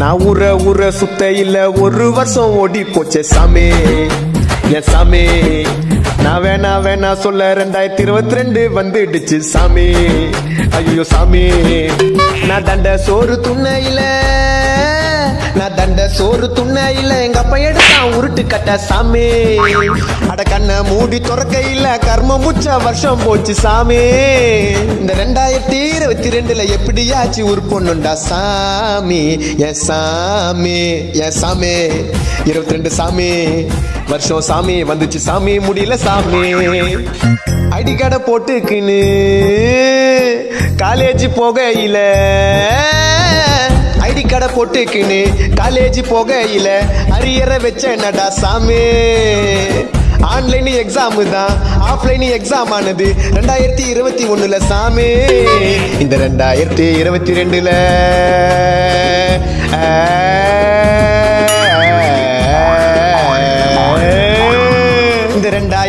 நான் ஊர ஊர சுத்த இல்ல ஒரு வருஷம் ஓடி போச்சே சாமி. என் சாமி? நான் வேணா வேணா சொல்ல ரெண்டாயிரத்தி இருபத்தி ரெண்டு வந்துடுச்சு சாமி. ஐயோ சாமி நான் தண்ட சோறு துண்ணையில சோறு சோறு இல்ல எங்க அப்பா எடுத்தான் உருட்டு கட்ட சாமி. அட கண்ணை மூடி துறக்கையில கர்ம முச்ச வருஷம் போச்சு சாமி. இந்த ரெண்டாயிரத்தி இருபத்தி ரெண்டுல எப்படியாச்சு உருப்பொண்ணுண்டா சாமி? என் சாமி என் சாமி. இருபத்தி ரெண்டு சாமி வருஷம் சாமி வந்துச்சு சாமி முடியல சாமி. அடிக்கடை போட்டுக்குன்னு காலேஜ் போகையில் போட்டுக்குன்னு காலேஜ் போகையில அரியற வச்ச நடா சாமி? ஆன்லைன் எக்ஸாம் தான் ஆஃப்லைன் எக்ஸாம் ஆனது ரெண்டாயிரத்தி இருபத்தி ஒண்ணுல சாமி. இந்த ரெண்டாயிரத்தி இருபத்தி ரெண்டுல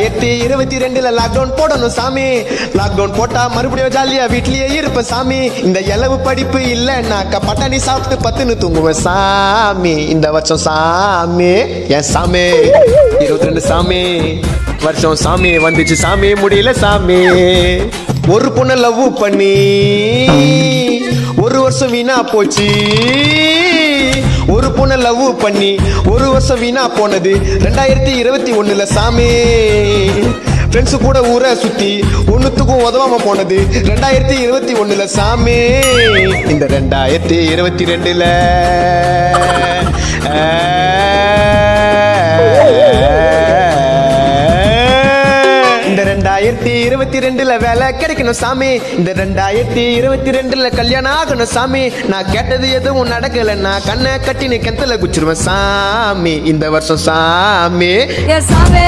ரெண்டாயிரத்தி இருபத்தி ரெண்டுல லாக்டவுன் போடணும் சாமி. லாக்டவுன் போட்டா மறுபடியும் ஜாலியா வீட்லயே இருப்பேன் சாமி. இந்த இலவு படிப்பு இல்லைன்னாக்கா பட்டாணி சாப்பிட்டு பத்துன்னு தூங்குவேன் சாமி. இந்த வருஷம் சாமி. என் சாமி? இருபத்தி ரெண்டு சாமி. வருஷம் சாமி வந்துச்சு சாமி. முடியல சாமி. ஒரு பொண்ணை லவ் பண்ணி ஒரு வருஷம் வீணா போச்சு. ஒரு பொண்ணை லவ் பண்ணி ஒரு வருஷம் வீணா போனது. ரெண்டாயிரத்தி இருபத்தி ஒண்ணுல சாமி. ஃப்ரெண்ட்ஸு கூட ஊரை சுற்றி ஒன்றுத்துக்கும் உதவாமல் போனது. ரெண்டாயிரத்தி இருபத்தி ஒன்றில் சாமி. இந்த ரெண்டாயிரத்தி இருபத்தி ரெண்டில். ரெண்டாயிரத்தி இருபத்தி ரெண்டுல வேலை கிடைக்கணும் சாமி. இந்த ரெண்டாயிரத்தி இருபத்தி ரெண்டுல கல்யாணம் ஆகணும் சாமி. நான் கேட்டது எதுவும் நடக்கல. நான் கண்ணை கட்டினு கிணத்துல குச்சிருவேன் சாமி. இந்த வருஷம் சாமி. சாமி.